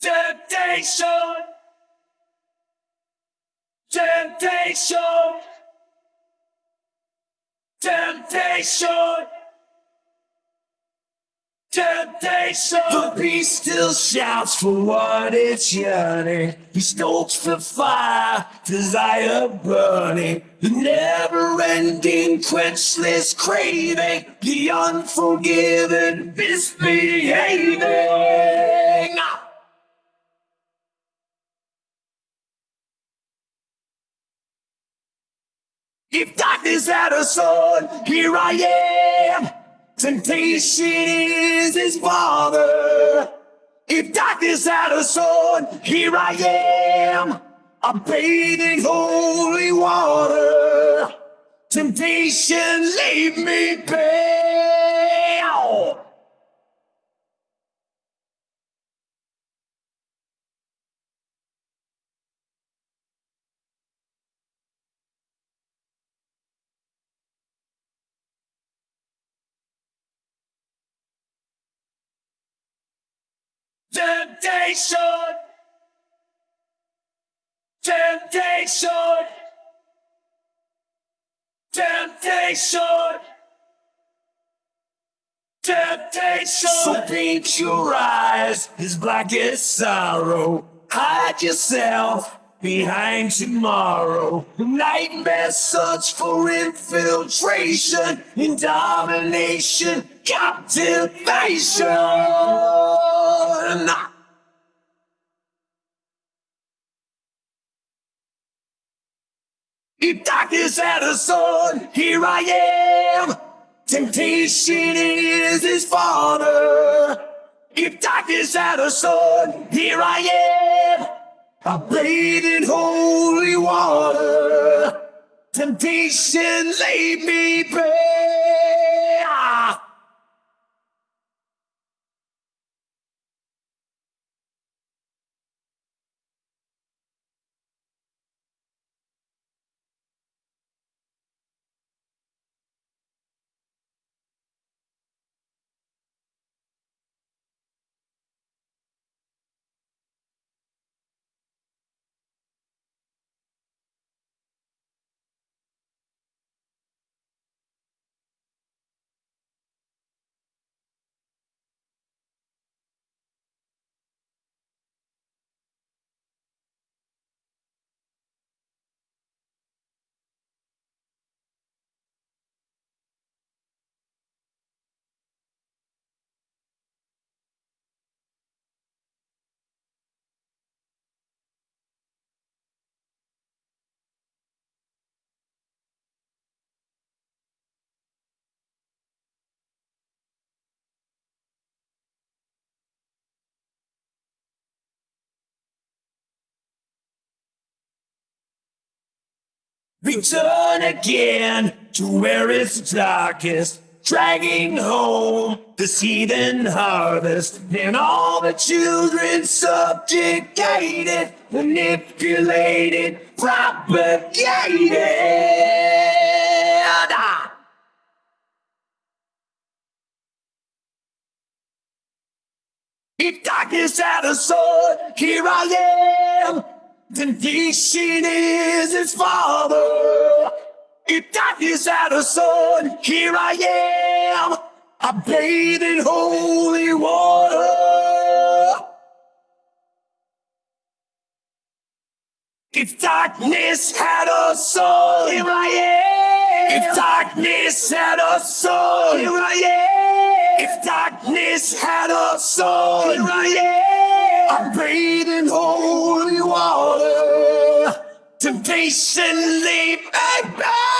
Temptation. Temptation. Temptation. Temptation. The beast still shouts for what it's yearning. He stokes for fire, desire burning. The never ending, quenchless craving. The unforgiven, misbehaving. If darkness had a sword, here I am. Temptation is his father. If darkness had a sword, here I am. I'm bathing in holy water. Temptation, leave me be. Temptation. Temptation. Temptation. Temptation. So paint your eyes as black as sorrow. Hide yourself behind tomorrow. Nightmare search for infiltration and domination, captivation. If darkness had a sword, here I am. Temptation is his father. If darkness had a sword, here I am. I bathe in holy water. Temptation, leave me be. Return again to where it's darkest, dragging home the heathen harvest, and all the children subjugated, manipulated, propagated. If darkness had a sword, here I am. Temptation is his father. If darkness had a sword, here I am. I bathe in holy water. If darkness had a soul, here I am. If darkness had a soul, here I am. If darkness had a soul, here I am. I'm bathed in holy water. Temptation, me be.